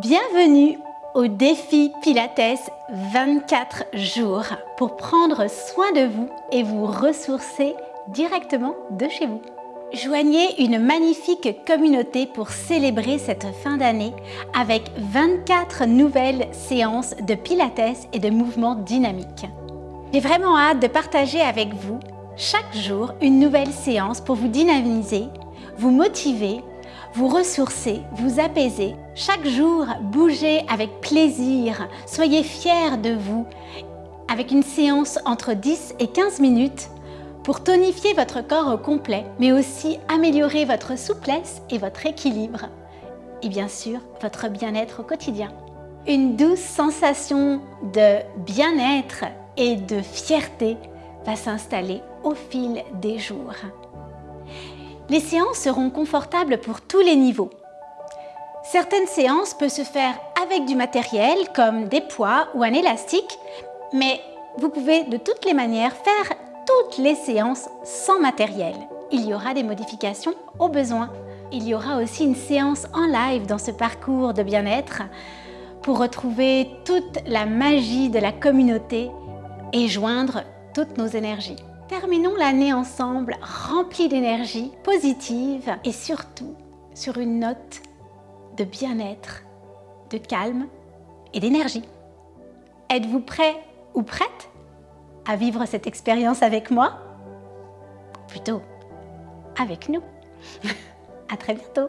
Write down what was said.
Bienvenue au défi Pilates 24 jours pour prendre soin de vous et vous ressourcer directement de chez vous. Joignez une magnifique communauté pour célébrer cette fin d'année avec 24 nouvelles séances de Pilates et de mouvements dynamiques. J'ai vraiment hâte de partager avec vous chaque jour une nouvelle séance pour vous dynamiser, vous motiver vous ressourcer, vous apaiser. Chaque jour, bougez avec plaisir, soyez fiers de vous, avec une séance entre 10 et 15 minutes pour tonifier votre corps au complet, mais aussi améliorer votre souplesse et votre équilibre. Et bien sûr, votre bien-être au quotidien. Une douce sensation de bien-être et de fierté va s'installer au fil des jours. Les séances seront confortables pour tous les niveaux. Certaines séances peuvent se faire avec du matériel comme des poids ou un élastique, mais vous pouvez de toutes les manières faire toutes les séances sans matériel. Il y aura des modifications au besoin. Il y aura aussi une séance en live dans ce parcours de bien-être pour retrouver toute la magie de la communauté et joindre toutes nos énergies. Terminons l'année ensemble remplie d'énergie positive et surtout sur une note de bien-être, de calme et d'énergie. Êtes-vous prêt ou prête à vivre cette expérience avec moi? Plutôt avec nous? à très bientôt